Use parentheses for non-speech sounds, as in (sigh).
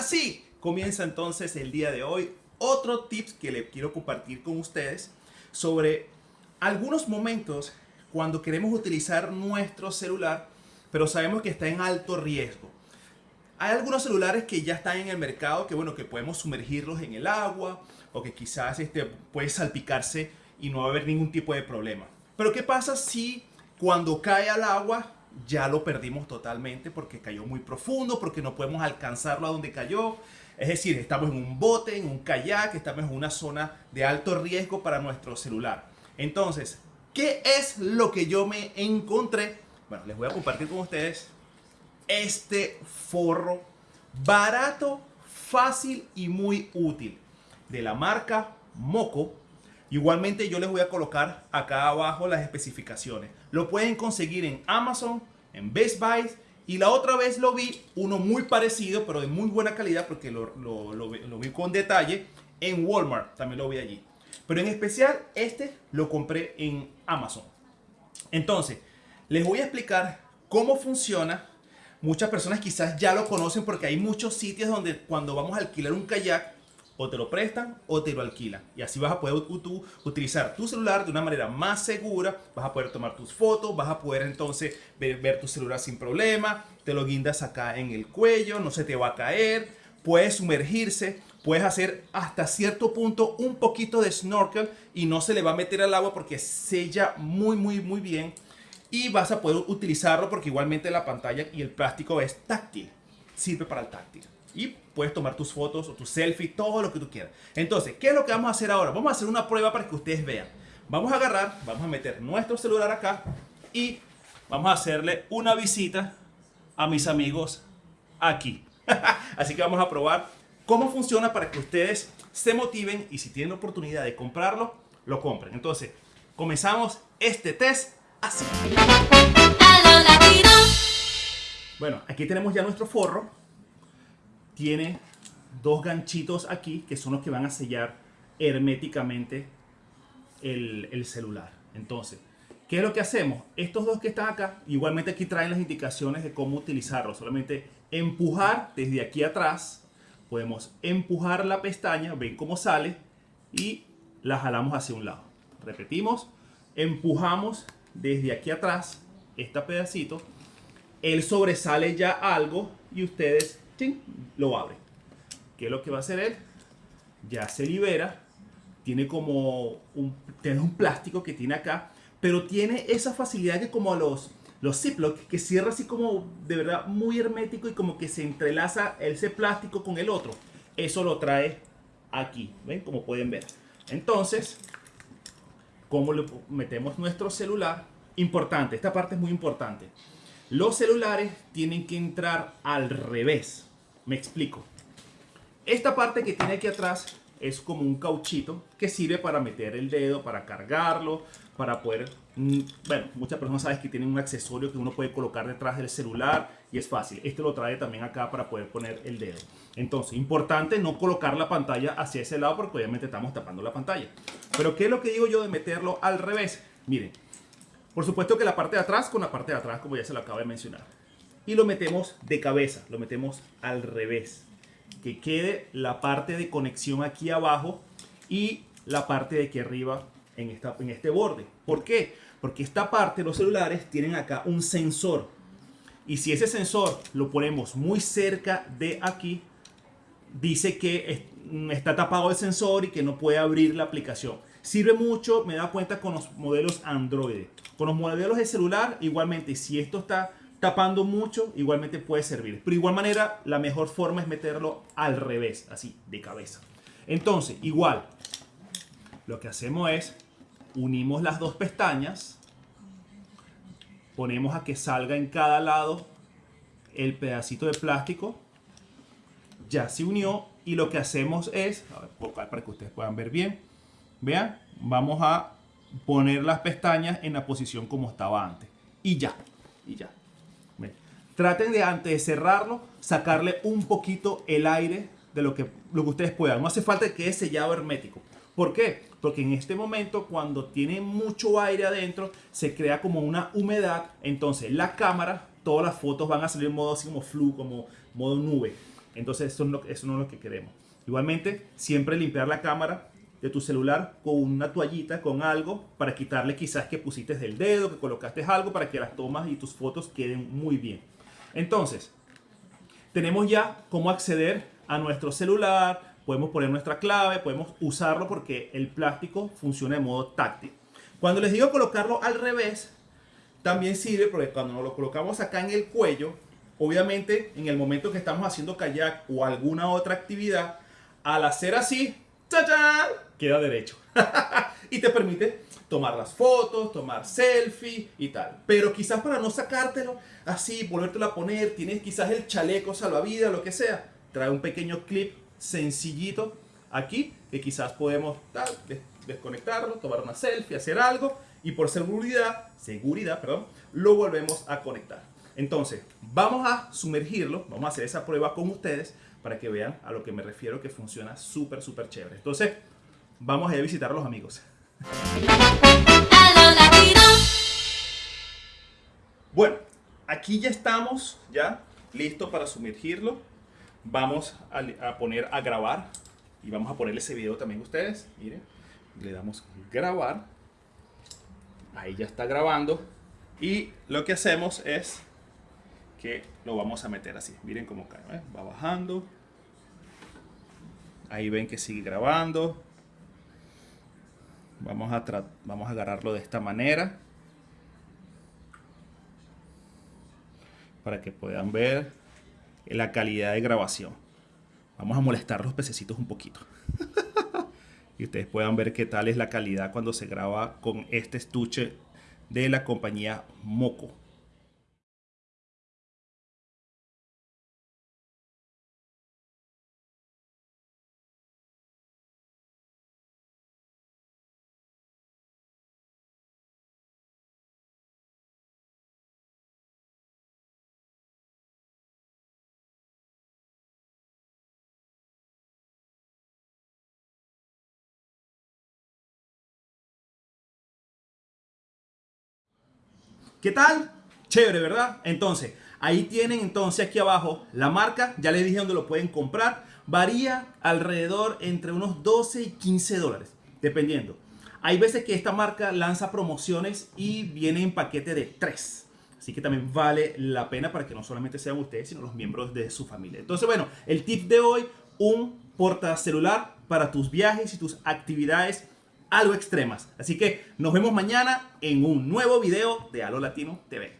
Así comienza entonces el día de hoy otro tips que le quiero compartir con ustedes sobre algunos momentos cuando queremos utilizar nuestro celular, pero sabemos que está en alto riesgo. Hay algunos celulares que ya están en el mercado que bueno, que podemos sumergirlos en el agua o que quizás este, puede salpicarse y no va a haber ningún tipo de problema. Pero ¿qué pasa si cuando cae al agua ya lo perdimos totalmente porque cayó muy profundo, porque no podemos alcanzarlo a donde cayó? Es decir, estamos en un bote, en un kayak, estamos en una zona de alto riesgo para nuestro celular. Entonces, ¿qué es lo que yo me encontré? Bueno, les voy a compartir con ustedes este forro barato, fácil y muy útil de la marca Moco. Igualmente yo les voy a colocar acá abajo las especificaciones. Lo pueden conseguir en Amazon, en Best Buy y la otra vez lo vi, uno muy parecido, pero de muy buena calidad, porque lo, vi con detalle, en Walmart, también lo vi allí. Pero en especial, este lo compré en Amazon. Entonces, les voy a explicar cómo funciona. Muchas personas quizás ya lo conocen porque hay muchos sitios donde cuando vamos a alquilar un kayak, o te lo prestan o te lo alquilan. Y así vas a poder utilizar tu celular de una manera más segura, vas a poder tomar tus fotos, vas a poder entonces ver, tu celular sin problema, te lo guindas acá en el cuello, no se te va a caer, puedes sumergirse, puedes hacer hasta cierto punto un poquito de snorkel y no se le va a meter al agua porque sella muy muy muy bien y vas a poder utilizarlo porque igualmente la pantalla y el plástico es táctil, sirve para el táctil y puedes tomar tus fotos o tus selfies, todo lo que tú quieras. Entonces, ¿qué es lo que vamos a hacer ahora? Vamos a hacer una prueba para que ustedes vean. Vamos a agarrar, vamos a meter nuestro celular acá y vamos a hacerle una visita a mis amigos aquí. (laughs) Así que vamos a probar cómo funciona para que ustedes se motiven y si tienen oportunidad de comprarlo, lo compren. Entonces, comenzamos este test así. Bueno, aquí tenemos ya nuestro forro tiene dos ganchitos aquí que son los que van a sellar herméticamente el, celular. Entonces, ¿qué es lo que hacemos? Estos dos que están acá, igualmente aquí traen las indicaciones de cómo utilizarlo. Solamente empujar desde aquí atrás. Podemos empujar la pestaña, ven cómo sale y la jalamos hacia un lado. Repetimos, empujamos desde aquí atrás este pedacito. Él sobresale ya algo y ustedes lo abre. ¿Qué es lo que va a hacer él? Ya se libera. Tiene como un, tiene un plástico que tiene acá. Pero tiene esa facilidad que como los, los Ziploc, que cierra así como de verdad muy hermético y como que se entrelaza ese plástico con el otro. Eso lo trae aquí. ¿Ven? Como pueden ver. Entonces, ¿cómo le metemos nuestro celular? Importante, esta parte es muy importante. Los celulares tienen que entrar al revés. Me explico. Esta parte que tiene aquí atrás es como un cauchito que sirve para meter el dedo, para cargarlo, para poder... Mm, bueno, muchas personas saben que tienen un accesorio que uno puede colocar detrás del celular y es fácil. Este lo trae también acá para poder poner el dedo. Entonces, importante no colocar la pantalla hacia ese lado porque obviamente estamos tapando la pantalla. Pero ¿qué es lo que digo yo de meterlo al revés? Miren, por supuesto que la parte de atrás con la parte de atrás, como ya se lo acabo de mencionar y lo metemos de cabeza, lo metemos al revés. Que quede la parte de conexión aquí abajo y la parte de aquí arriba en, esta, en este borde. ¿Por qué? Porque esta parte, los celulares, tienen acá un sensor. Y si ese sensor lo ponemos muy cerca de aquí, dice que está tapado el sensor y que no puede abrir la aplicación. Sirve mucho, me da cuenta con los modelos Android. Con los modelos de celular, igualmente, si esto está tapando mucho, igualmente puede servir. Pero igual manera, la mejor forma es meterlo al revés, así, de cabeza. Entonces, igual, lo que hacemos es, unimos las dos pestañas, ponemos a que salga en cada lado el pedacito de plástico, ya se unió y lo que hacemos es, a ver, para que ustedes puedan ver bien, vean, vamos a poner las pestañas en la posición como estaba antes y ya, y ya. Traten de antes de cerrarlo, sacarle un poquito el aire de lo que, lo que ustedes puedan. No hace falta que quede sellado hermético. ¿Por qué? Porque en este momento, cuando tiene mucho aire adentro, se crea como una humedad. Entonces, la cámara, todas las fotos van a salir en modo así como flu, como modo nube. Entonces eso eso no es lo que queremos. Igualmente, siempre limpiar la cámara de tu celular con una toallita, con algo, para quitarle quizás que pusiste del dedo, que colocaste algo, para que las tomas y tus fotos queden muy bien. Entonces, tenemos ya cómo acceder a nuestro celular, podemos poner nuestra clave, podemos usarlo porque el plástico funciona de modo táctil. Cuando les digo colocarlo al revés, también sirve porque cuando nos lo colocamos acá en el cuello, obviamente en el momento que estamos haciendo kayak o alguna otra actividad, al hacer así, queda derecho. (laughs) y te permite tomar las fotos, tomar selfie y tal. Pero quizás para no sacártelo así, volvértelo a poner, tienes quizás el chaleco salvavidas, lo que sea, trae un pequeño clip sencillito aquí que quizás podemos desconectarlo, tomar una selfie, hacer algo y por seguridad, seguridad, perdón, lo volvemos a conectar. Entonces, vamos a sumergirlo, vamos a hacer esa prueba con ustedes para que vean a lo que me refiero que funciona súper, súper chévere. Entonces, vamos a ir a visitar a los amigos. Bueno, aquí ya estamos, ya listo para sumergirlo. Vamos a, poner a grabar y vamos a poner ese video también a ustedes. Miren, le damos grabar. Ahí ya está grabando. Y lo que hacemos es que lo vamos a meter así. Miren cómo cae, ¿eh? va bajando. Ahí ven que sigue grabando. Vamos a, vamos a agarrarlo de esta manera. Para que puedan ver la calidad de grabación. Vamos a molestar los pececitos un poquito. (laughs) y ustedes puedan ver qué tal es la calidad cuando se graba con este estuche de la compañía Moco. ¿Qué tal? Chévere, ¿verdad? Entonces, ahí tienen entonces aquí abajo la marca. Ya les dije dónde lo pueden comprar. Varía alrededor entre unos 12 y 15 dólares, dependiendo. Hay veces que esta marca lanza promociones y viene en paquete de 3. Así que también vale la pena para que no solamente sean ustedes, sino los miembros de su familia. Entonces, bueno, el tip de hoy, un portacelular para tus viajes y tus actividades algo extremas. Así que nos vemos mañana en un nuevo video de Halo Latino TV.